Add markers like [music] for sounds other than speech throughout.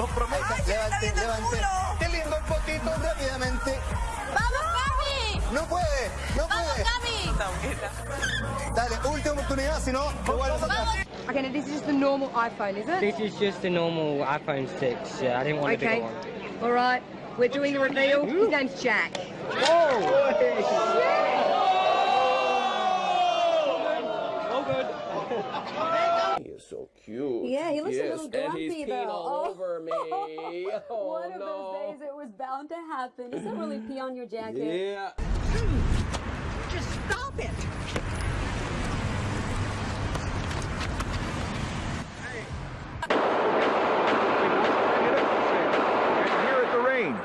Lo prometo. Levante, levante. Qué lindo el potito rápidamente. ¡Vamos, Cami! No puede, no ¡Vamos. Cami! Dale, última oportunidad, si no, te vuelves atrás. Okay, now this is just the normal iPhone, is it? This is just a normal iPhone 6. Yeah, I didn't want a Okay. bigger one. All right. We're doing the reveal. His name's Jack. He is so cute. Yeah, he looks a Yes, little and he's grumpy, peeing though. all Oh. over [laughs] me. Oh, One of no. those days it was bound to happen. Does that really pee on your jacket? Yeah. Just stop it. Hey. Here at the range.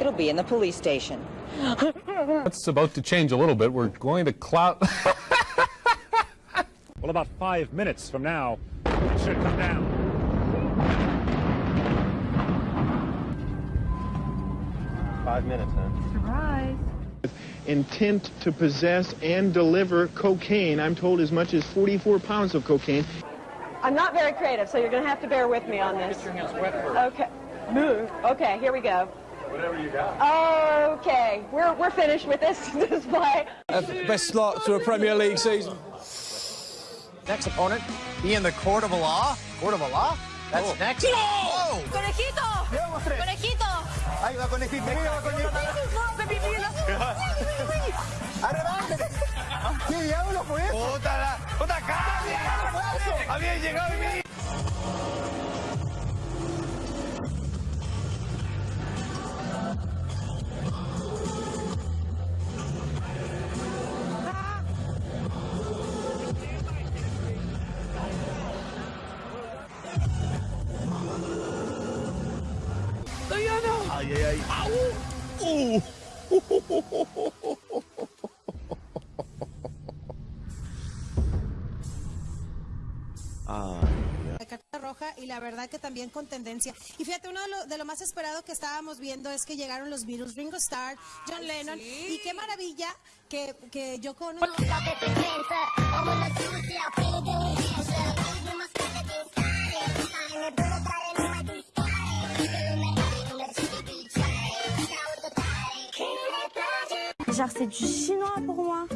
It'll be in the police station. That's about to change a little bit. We're going to cloud. [laughs] Well, about five minutes from now, it should come down. Five minutes, huh? Surprise. intent to possess and deliver cocaine. I'm told as much as 44 pounds of cocaine. I'm not very creative, so you're going to have to bear with me on this. Okay. Move. Okay, here we go. Whatever you got. Okay, we're, we're finished with this [laughs] display. Best start to a Premier League season. Next opponent, be in the court of law. Court of law? That's oh. next. Whoa! ¡Conejito! Llevamos tres. ¡Conejito! Ahí va conejito, ahí va conejito. Arrebántele. ¿Qué diablo fue eso? ¡Puta la! ¡Puta cara! ¡Había llegado y me... La carta roja y la verdad que también con tendencia. Y fíjate, uno de lo, de lo más esperado que estábamos viendo es que llegaron los Beatles, Ringo Starr, John Lennon. Y qué maravilla que, que yo con... Genre, c'est du chinois pour moi.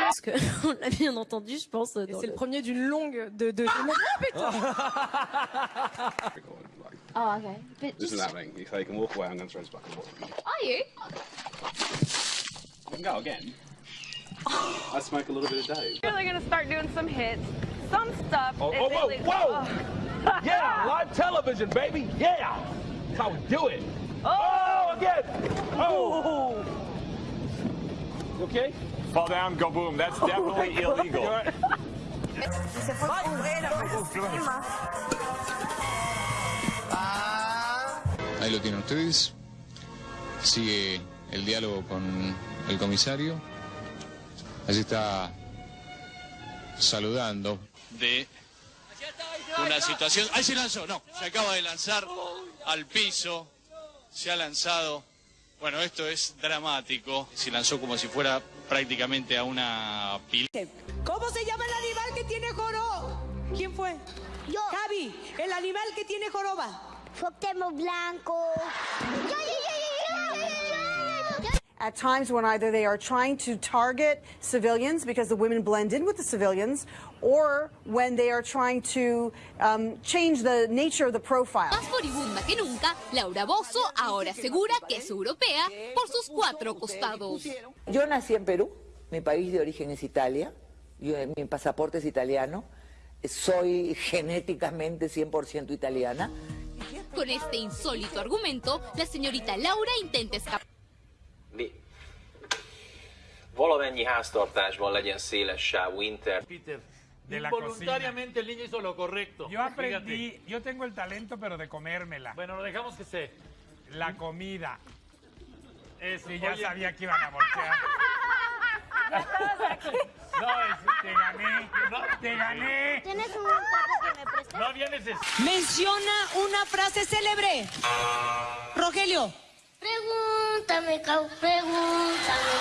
Parce que, [laughs] on l'a bien entendu, je pense. C'est le premier d'une longue de. de... Oh, [laughs] Oh, okay. But This is happening. If they can walk away, I'm going to throw this back and forth. Are you? You can go again. I smoke a little bit a day. Really gonna start doing some hits. Some stuff. Oh, oh, whoa, really- whoa! Oh. [laughs] yeah, live television, baby. Yeah. That's how we do it. Oh, again. Oh. You okay? Fall down, go boom. That's [laughs] definitely illegal. [laughs] Ahí lo tienen ustedes. Sigue el diálogo con el comisario. Allí está saludando. De una situación. Ahí se lanzó, no. Se acaba de lanzar al piso. Se ha lanzado. Bueno, esto es dramático. Se lanzó como si fuera prácticamente a una pila. ¿Cómo se llama el animal que tiene joroba? ¿Quién fue? Yo. Javi, el animal que tiene joroba. Foctemo blanco. At times when either they are trying to target civilians because the women blend in with the civilians, or when they are trying to um, change the nature of the profile. Más moribunda que nunca, Laura Bozo ahora asegura que es europea por sus cuatro costados. Yo nací en Perú, mi país de origen es Italia, yo, mi pasaporte es italiano, soy genéticamente 100% italiana. Con este insólito argumento, la señorita Laura intenta escapar. Mi? Valamennyi háztartásban legyen széles sávú internet. Peter. De la Involuntariamente el niño hizo lo correcto. Yo aprendí, yo tengo el talento, pero de comérmela. Bueno, lo dejamos que se. La comida. Ese ya Oye. sabía que iban a voltear. [laughs] No, es- te gané. No, te gané. ¿Tienes un trapo que me prestes? No vienes. Menciona una frase célebre. Rogelio. Pregúntame, Cau, pregúntame.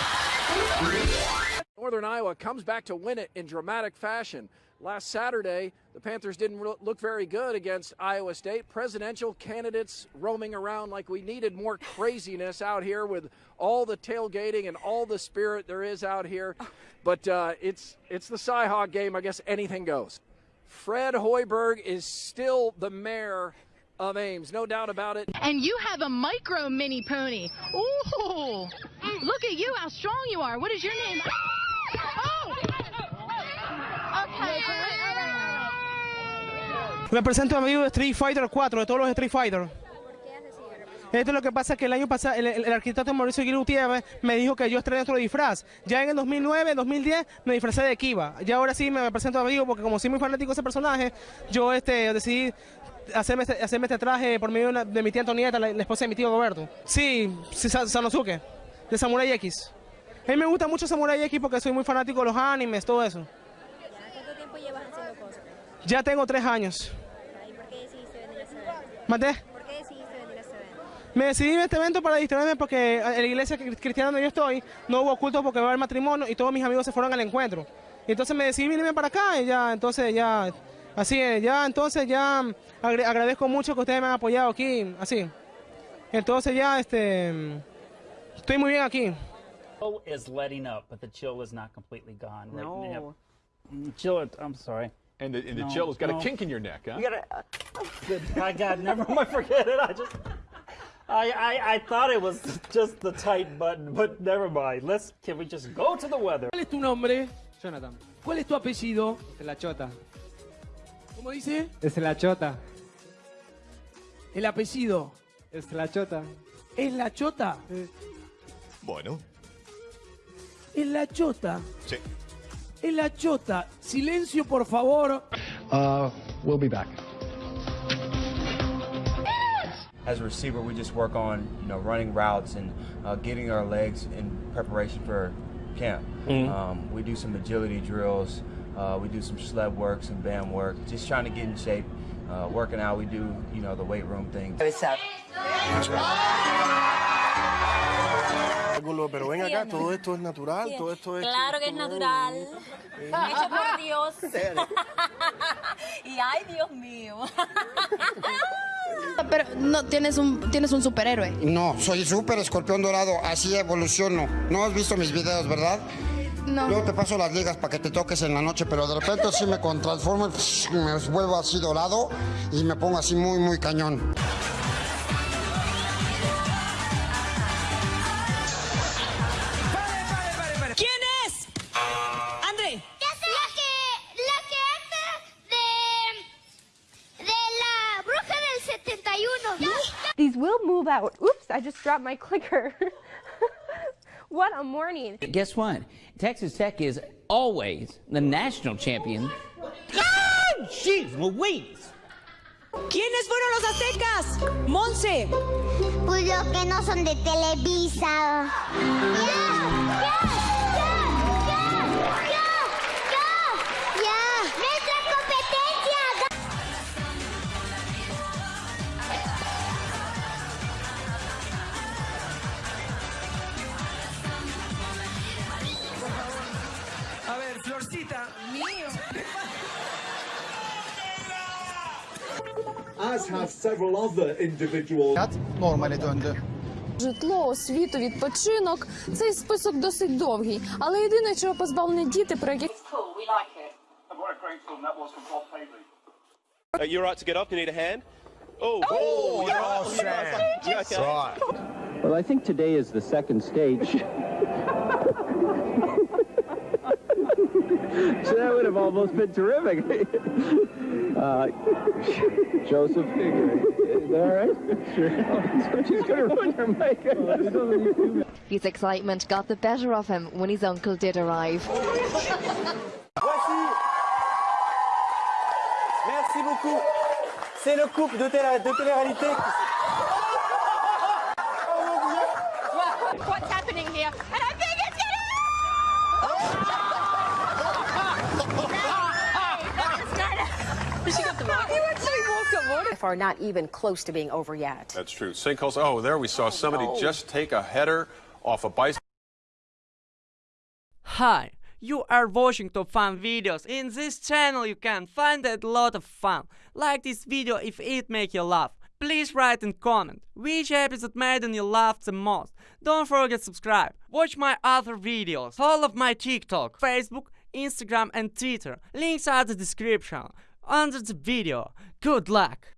Northern Iowa comes back to win it in dramatic fashion. Last Saturday, the Panthers didn't look very good against Iowa State. Presidential candidates roaming around like we needed more craziness out here with all the tailgating and all the spirit there is out here. But uh, it's it's the Cyhawk game. I guess anything goes. Fred Hoiberg is still the mayor of Ames, no doubt about it. And you have a micro mini pony. Ooh, look at you, how strong you are. What is your name? Represento a mi Street Fighter 4, de todos los Street Fighter. Esto es lo que pasa que el año pasado el, el- el arquitecto Mauricio Aguirre Gutiérrez me dijo que yo estreno otro disfraz. Ya en el 2009, 2010 me disfracé de Kiva. Y ahora sí me represento a mi amigo porque como soy muy fanático de ese personaje, yo este, decidí hacerme este, hacerme este traje por medio de, una- de mi tía Antonieta, la, la esposa de mi tío Roberto. Sí, sí, Sa- Sanosuke, de Samurai X. A mí me gusta mucho Samurai X porque soy muy fanático de los animes, todo eso. ¿Cuánto tiempo llevas haciendo cosas? Ya tengo tres años. ¿Y por qué decidiste venir a este evento? ¿Maté? ¿Por qué decidiste venir a este evento? Me decidí en este evento para distraerme porque en la iglesia cri- cristiana donde yo estoy no hubo culto porque va a haber matrimonio y todos mis amigos se fueron al encuentro. Y entonces me decidí venirme para acá y ya, entonces ya, así es, ya, entonces ya agradezco mucho que ustedes me han apoyado aquí, así. Entonces ya, este, estoy muy bien aquí. Chill is letting up, but the chill is not completely gone. Right No. now. Mm, Chill, it- I'm sorry. And the, and the No, chill has got no. a kink in your neck, huh? You gotta, I got, never mind, [laughs] forget it. I just, I, I, I thought it was just the tight button, but never mind. Let's, can we just go to the weather? ¿Cuál es tu nombre? Jonathan. ¿Cuál es tu apellido? Es la chota. ¿Cómo dice? Es la chota. El apellido. Es la chota. ¿Es la chota? Bueno, Es la chota. sí. Es la chota. Silencio, por favor. Uh, we'll be back. As a receiver, we just work on you know running routes and uh, getting our legs in preparation for camp. Mhm. Um, we do some agility drills. Uh, we do some sled work, some band work. Just trying to get in shape. Uh, working out, we do you know the weight room things. Pero ven acá, todo esto es natural, todo esto es... Claro que es natural. Hecho por [laughs] Dios. [laughs] y ay, Dios mío. [laughs] Pero no tienes un tienes un superhéroe. No, soy súper escorpión dorado, así evoluciono. No has visto mis videos, ¿verdad? No. Luego te paso las ligas para que te toques en la noche, pero de repente sí me transformo, y me vuelvo así dorado y me pongo así muy, muy cañón. These will move out. Oops, I just dropped my [laughs] clicker. [laughs] what a morning. Guess what? Texas Tech is always the national champion. Oh, jeez Louise! ¿Quiénes fueron los aztecas? Monse. Pues los que no son de Televisa. ¡Ya! Mío. As have several other individuals. Normale döndü. Житло, освіту, відпочинок. Цей список досить довгий, але єдине, чого позбавлені діти, про яких Uh, you right to get up? You need a hand? Oh, Oh, oh. You're right. You okay? Right. Well, I think today is the second stage. So [laughs] that would have almost been terrific. [laughs] uh, Joseph, is that all right? Sure. [laughs] She's going to ruin your makeup. His excitement got the better of him when his uncle did arrive. Merci beaucoup. C'est le couple de, télé- de télé-réalité. What's happening here? And I think it's gonna... are not even close to being over yet. That's true. Sinkholes. Oh, there we saw oh, somebody no. just take a header off a bicycle. Hi, you are watching top fun videos. In this channel you can find a lot of fun. Like this video if it make you laugh. Please write and comment which episode made you laugh the most. Don't forget subscribe. Watch my other videos. all of my TikTok, Facebook, Instagram and Twitter. Links are the description under the video. Good luck!